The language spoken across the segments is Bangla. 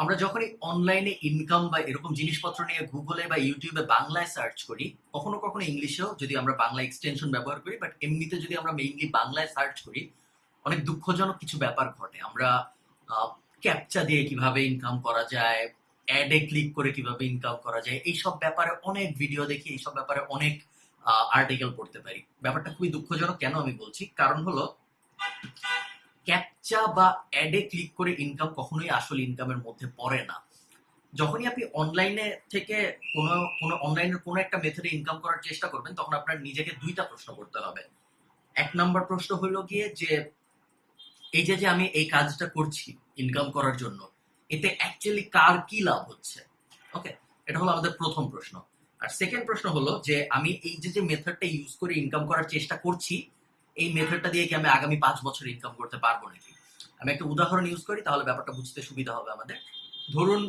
আমরা যখনই অনলাইনে ইনকাম বা এরকম জিনিসপত্র নিয়ে গুগলে বা ইউটিউবে বাংলায় সার্চ করি, কখনো কখনো ইংলিশেও যদি আমরা বাংলা এক্সটেনশন ব্যবহার করি বাট এমনিতে যদি আমরা মেইনলি বাংলায় সার্চ করি, অনেক দুঃখজনক কিছু ব্যাপার ঘটে। আমরা ক্যাপচা দিয়ে কীভাবে ইনকাম করা যায় অ্যাডে ক্লিক করে কীভাবে ইনকাম করা যায়, এইসব ব্যাপারে অনেক ভিডিও দেখি, এইসব ব্যাপারে অনেক আর্টিকেল পড়তে পারি। ব্যাপারটা খুবই দুঃখজনক, কেন আমি বলছি? কারণ হলো ক্যাপচা বা অ্যাডে ক্লিক করে ইনকাম কখনোই আসল ইনকামের মধ্যে পড়ে না। যখনই আপনি অনলাইনে থেকে কোনো কোনো অনলাইনের কোনো একটা মেথডে ইনকাম করার চেষ্টা করবেন, তখন আপনার নিজেকে দুইটা প্রশ্ন করতে হবে। এক নম্বর প্রশ্ন হলো গিয়ে যে, এই যে যে আমি এই কাজটা করছি ইনকাম করার জন্য, এতে অ্যাকচুয়ালি কার কি লাভ হচ্ছে? ওকে এটা হলো আমাদের প্রথম প্রশ্ন। আর সেকেন্ড প্রশ্ন হলো যে, আমি এই যে যে মেথডটা ইউজ করে ইনকাম করার চেষ্টা করছি এই মেথডটা দিয়ে কি আমি আগামী পাঁচ বছর ইনকাম করতে পারব নাকি? আমি একটা উদাহরণ ইউজ করি, তাহলে ব্যাপারটা বুঝতে সুবিধা হবে আমাদের। ধরুন,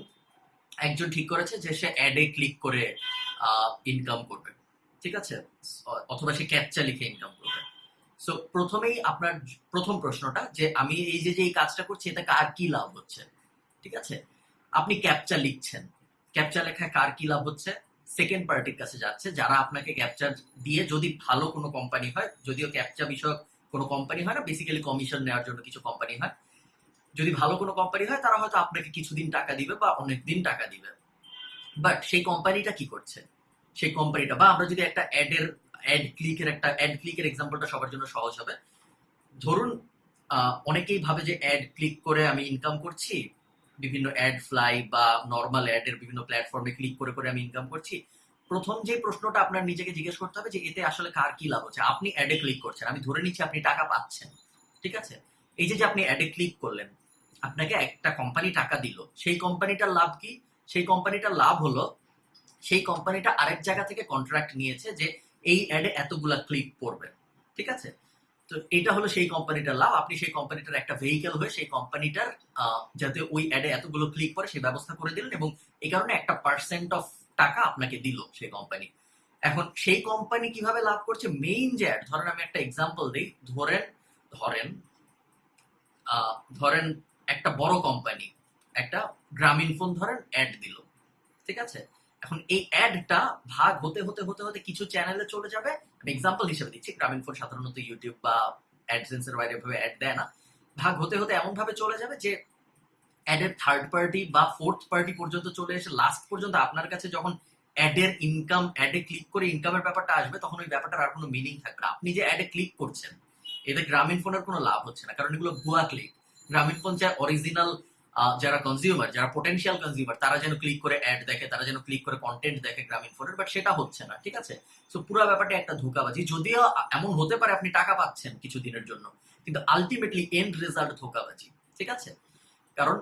একজন ঠিক করেছে যে সে অ্যাডে ক্লিক করে ইনকাম করবে। ঠিক আছে? অথবা সে ক্যাপচা লিখে ইনকাম করবে। সো প্রথমেই আপনার প্রথম প্রশ্নটা যে আমি এই যে যে এই কাজটা করছি এটা কার কি লাভ হচ্ছে? ঠিক আছে? আপনি ক্যাপচা লিখছেন। ক্যাপচা লেখায় কার কি লাভ হচ্ছে? সেকেন্ড পার্টির কাছে যাচ্ছে, যারা আপনাকে ক্যাপচার দিয়ে যদি ভালো কোনো কোম্পানি হয়, যদিও ক্যাপচা বিষয়ক কোনো কোম্পানি হয় না বেসিক্যালি কমিশন নেওয়ার জন্য কিছু কোম্পানি হয়। যদি ভালো কোনো কোম্পানি হয়, তারা হয়তো আপনাকে কিছুদিন টাকা দিবে বা অনেক দিন টাকা দিবে। বাট সেই কোম্পানিটা কি করছে? সেই কোম্পানিটা বা আমরা যদি একটা অ্যাডের অ্যাড ক্লিকের একটা অ্যাড ক্লিকের এক্সাম্পলটা সবার জন্য সহজ হবে। ধরুন অনেকেই ভাবে যে অ্যাড ক্লিক করে আমি ইনকাম করছি বিভিন্ন অ্যাড ফ্লাই বা নর্মাল অ্যাডের বিভিন্ন প্ল্যাটফর্মে ক্লিক করে করে আমি ইনকাম করছি। প্রথম যে প্রশ্নটা আপনার নিজেকে জিজ্ঞেস করতে হবে যে এতে আসলে কার কি লাভ হচ্ছে? আপনি অ্যাডে ক্লিক করছেন। আমি ধরে নিচ্ছি আপনি টাকা পাচ্ছেন, ঠিক আছে? এই যে যে আপনি অ্যাডে ক্লিক করলেন, আপনাকে একটা কোম্পানি টাকা দিল। সেই কোম্পানিটার লাভ কি? সেই কোম্পানিটার লাভ হলো, সেই কোম্পানিটা আরেক জায়গা থেকে কন্ট্রাক্ট নিয়েছে যে এই অ্যাডে এতগুলা ক্লিক পড়বে, ঠিক আছে? তো এটা হলো সেই কোম্পানিটার লাভ। আপনি সেই কোম্পানিটার একটা ভেহিকেল হয়ে সেই কোম্পানিটার যাতে ওই অ্যাডে এতগুলো ক্লিক করে সেই ব্যবস্থা করে দিলেন এবং এই কারণে একটা পার্সেন্ট অফ টাকা আপনাকে দিল সেই কোম্পানি এখন সেই কোম্পানি কীভাবে লাভ করছে? মেইন যে অ্যাড ধরেন আমি একটা এক্সাম্পল দিই। ধরেন ধরেন ধরেন একটা বড় কোম্পানি একটা গ্রামীণ ফোন ধরেন অ্যাড দিল। ঠিক আছে? এখন এই অ্যাডটা ভাগ হতে হতে হতে হতে কিছু চ্যানেলে চলে যাবে। আমি এক্সাম্পল হিসেবে দিচ্ছি গ্রামীণ ফোন সাধারণত ইউটিউব বা অ্যাডসেন্সের বাইরে ভাবে অ্যাড দেয় না। ভাগ হতে হতে এমন ভাবে চলে যাবে যে অ্যাডের থার্ড পার্টি বা ফোর্থ পার্টি পর্যন্ত চলে এসে লাস্ট পর্যন্ত আপনার কাছে যখন অ্যাডের ইনকাম অ্যাডে ক্লিক করে ইনকামের ব্যাপারটা আসবে, তখন ওই ব্যাপারটার আর কোনো মিনিং থাকবে আপনি যে অ্যাডে ক্লিক করছেন, এতে গ্রামীণ ফোনের কোনো লাভ হচ্ছে না, কারণ এগুলো ভুয়া ক্লিক গ্রামীণ ফোন যা অরিজিনাল যারা কনজিউমার যারা পোটেন্সিয়াল কনজিউমার তারা যেন ক্লিক করে অ্যাড দেখে, তারা যেন ক্লিক করে কন্টেন্ট দেখে গ্রামীণ ফোনের বাট সেটা হচ্ছে না, ঠিক আছে? সো পুরো ব্যাপারটা একটা ধোকাবাজি। যদিও এমন হতে পারে আপনি টাকা পাচ্ছেন কিছু দিনের জন্য, কিন্তু আলটিমেটলি এন্ড রেজাল্ট ধোকাবাজি, ঠিক আছে? কারণ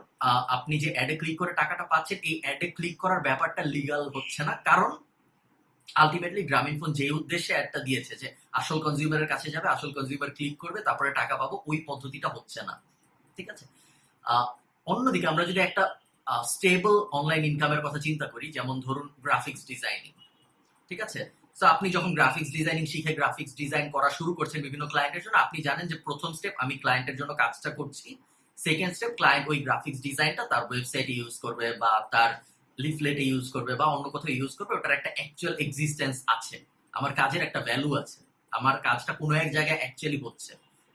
আপনি যে অ্যাডে ক্লিক করে টাকাটা পাচ্ছেন, এই অ্যাডে ক্লিক করার ব্যাপারটা লিগাল হচ্ছে না, কারণ আলটিমেটলি গ্রামীণ ফোন যে উদ্দেশ্যে অ্যাডটা দিয়েছে যে আসল কনজিউমারের কাছে যাবে, আসল কনজিউমার ক্লিক করবে, তারপরে টাকা পাবো, ওই পদ্ধতিটা হচ্ছে না, ঠিক আছে? অন্যদিকে আমরা যদি একটা স্টেবল অনলাইন ইনকামের কথা চিন্তা করি, যেমন ধরুন গ্রাফিক্স ডিজাইনিং ঠিক আছে? তো আপনি যখন গ্রাফিক্স ডিজাইনিং শিখে গ্রাফিক্স ডিজাইন করা শুরু করছেন বিভিন্ন ক্লায়েন্টের জন্য, আপনি জানেন যে প্রথম স্টেপ আমি ক্লায়েন্টের জন্য কাজটা করছি। সেকেন্ড স্টেপ ক্লায়েন্ট ওই গ্রাফিক্স ডিজাইনটা তার ওয়েবসাইটে ইউজ করবে বা তার লিফলেটে ইউজ করবে বা অন্য কোথাও ইউজ করবে, ওটার একটা অ্যাকচুয়াল এক্সিস্টেন্স আছে। আমার কাজের একটা ভ্যালু আছে। আমার কাজটা কোনো এক জায়গায় অ্যাকচুয়ালি হচ্ছে।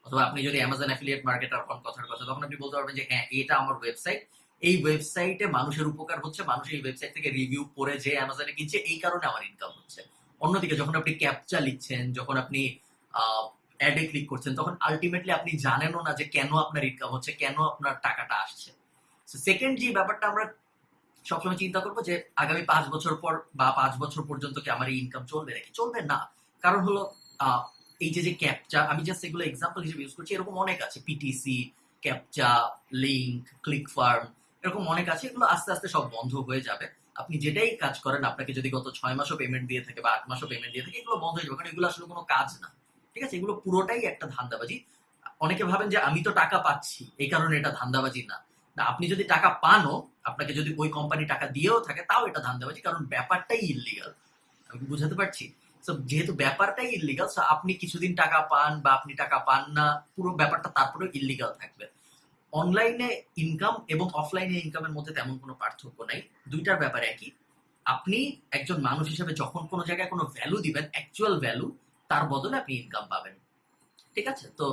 অথবা আপনি যদি অ্যামাজন অ্যাফিলিয়েট মার্কেটার হন, কথার কথা, তখন আপনি বলতে পারবেন যে হ্যাঁ এটা আমার ওয়েবসাইট এই ওয়েবসাইটে মানুষের উপকার হচ্ছে, মানুষ এই ওয়েবসাইট থেকে রিভিউ পড়ে যে অ্যামাজনে কিনছে, এই কারণে আমার ইনকাম হচ্ছে। অন্যদিকে যখন আপনি ক্যাপচা লিখছেন, যখন আপনি অ্যাডে ক্লিক করছেন, তখন আলটিমেটলি আপনি জানেনও না যে কেন আপনার ইনকাম হচ্ছে, কেন আপনার টাকাটা আসছে। সেকেন্ড যে ব্যাপারটা আমরা সবসময় চিন্তা করব যে, আগামী পাঁচ বছর পর বা পাঁচ বছর পর্যন্ত কি আমার এই ইনকাম চলবে নাকি? চলবে না। কারণ হলো এই যে যে ক্যাপচা আমি জাস্ট এগুলো এক্সাম্পল হিসেবে ইউজ করছি, এরকম অনেক আছে। PTC captcha link click farm এরকম অনেক আছে। এগুলো আস্তে আস্তে সব বন্ধ হয়ে যাবে। আপনি যেটাই কাজ করেন, আপনাকে যদি গত ছয় মাসও পেমেন্ট দিয়ে থাকে বা আট মাসও পেমেন্ট দিয়ে থাকে, এগুলো বন্ধ হয়ে যাবে। কারণ এগুলো আসলে কোনো কাজ না। ঠিক আছে? এগুলো পুরোটাই একটা ধান্দাবাজি। অনেকে ভাবেন যে, আমি তো টাকা পাচ্ছি। এই কারণে এটা ধান্দাবাজি না। না, আপনি যদি টাকা পানও, আপনাকে যদি ওই কোম্পানি টাকা দিয়েও থাকে, তাও এটা ধান্দাবাজি। কারণ ব্যাপারটাই ইলিগাল আমি বুঝাতে পারছি? যেহেতু ব্যাপারটাই ইলিগাল আপনি কিছুদিন টাকা পান বা আপনি টাকা পান না, পুরো ব্যাপারটা তারপরে ইলিগাল থাকবে। অনলাইনে ইনকাম এবং অফলাইনে ইনকামের মধ্যে তেমন কোনো পার্থক্য নাই। দুইটার ব্যাপারে একই। আপনি একজন মানুষ হিসেবে যখন কোনো জায়গায় কোনো ভ্যালু দিবেন অ্যাকচুয়াল ভ্যালু তার বদলে আপনি ইনকাম পাবেন। ঠিক আছে? তো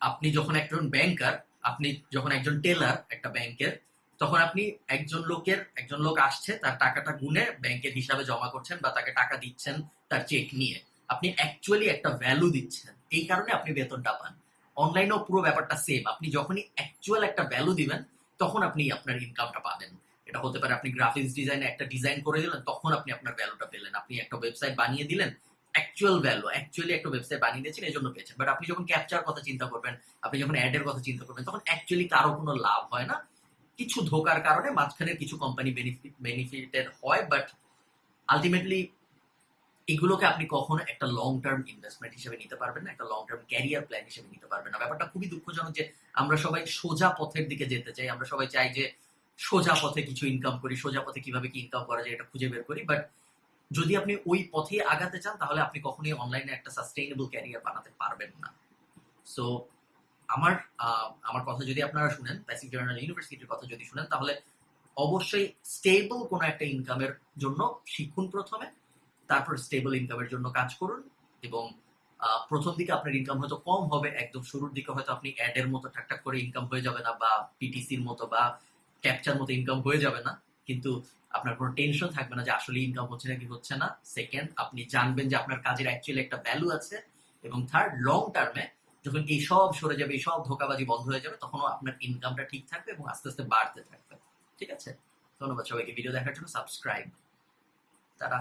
আপনি যখন একজন ব্যাংকার আপনি যখন একজন টেলার একটা ব্যাংকের তখন আপনি একজন লোকের, একজন লোক আসছে, তার টাকাটা গুনে ব্যাংকের হিসাবে জমা করছেন বা তাকে টাকা দিচ্ছেন তার চেক নিয়ে। আপনি অ্যাকচুয়ালি একটা ভ্যালু দিচ্ছেন। এই কারণে আপনি বেতনটা পান। অনলাইনেও পুরো ব্যাপারটা সেম আপনি যখনই অ্যাকচুয়াল একটা ভ্যালু দিবেন, তখন আপনি আপনার ইনকামটা পাবেন। এটা হতে পারে আপনি গ্রাফিক্স ডিজাইনে একটা ডিজাইন করে দিলেন, তখন আপনি আপনার ভ্যালুটা পেলেন। আপনি একটা ওয়েবসাইট বানিয়ে দিলেন অ্যাকচুয়াল ভ্যালু অ্যাকচুয়ালি একটা ওয়েবসাইট বানিয়ে দিয়েছেন, এই জন্য পেয়েছেন। বাট আপনি যখন ক্যাপচার কথা চিন্তা করবেন, আপনি যখন অ্যাডের কথা চিন্তা করবেন, তখন অ্যাকচুয়ালি কারও কোনো লাভ হয় না। কিছু ধোকার কারণে মাঝখানে কিছু কোম্পানি বেনিফিট বেনিফিটেড হয় বাট আলটিমেটলি এগুলোকে আপনি কখনো একটা লং টার্ম ইনভেস্টমেন্ট হিসেবে নিতে পারবেন না, একটা লং টার্ম ক্যারিয়ার প্ল্যান হিসেবে নিতে পারবেন না। ব্যাপারটা খুবই দুঃখজনক যে আমরা সবাই সোজা পথের দিকে যেতে চাই, আমরা সবাই চাই যে সোজা পথে কিছু ইনকাম করি, সোজা পথে কীভাবে কি ইনকাম করা যায় এটা খুঁজে বের করি বাট যদি আপনি ওই পথে আগাতে চান, তাহলে আপনি কখনোই অনলাইনে একটা সাস্টেইনেবল ক্যারিয়ার বানাতে পারবেন না। সো আমার আমার কথা যদি আপনারা শুনেন প্যাসিফিক জার্নাল ইউনিভার্সিটির কথা যদি শুনেন, তাহলে অবশ্যই স্টেবল কোনো একটা ইনকামের জন্য শিখুন প্রথমে, তারপর স্টেবল ইনকামের জন্য কাজ করুন, এবং প্রথম দিকে আপনার ইনকাম হয়তো কম হবে, একদম শুরুর দিকে হয়তো আপনি অ্যাডের মতো ঠাকঠাক করে ইনকাম হয়ে যাবে না, বা পিটিসির মতো, বা ক্যাপচার মতো ইনকাম হয়ে যাবে না, কিন্তু আপনার কোনো টেনশন থাকবে না যে আসলে ইনকাম হচ্ছে নাকি হচ্ছে না। সেকেন্ড আপনি জানবেন যে আপনার কাজের অ্যাকচুয়ালি একটা ভ্যালু আছে, এবং থার্ড লং টার্মে যখন এই সব সরে যাবে, এই সব ধোকাবাজি বন্ধ হয়ে যাবে, তখনও আপনার ইনকামটা ঠিক থাকবে এবং আস্তে আস্তে বাড়তে থাকবে। ঠিক আছে? ধন্যবাদ সবাইকে। ভিডিও দেখার জন্য সাবস্ক্রাইব তারা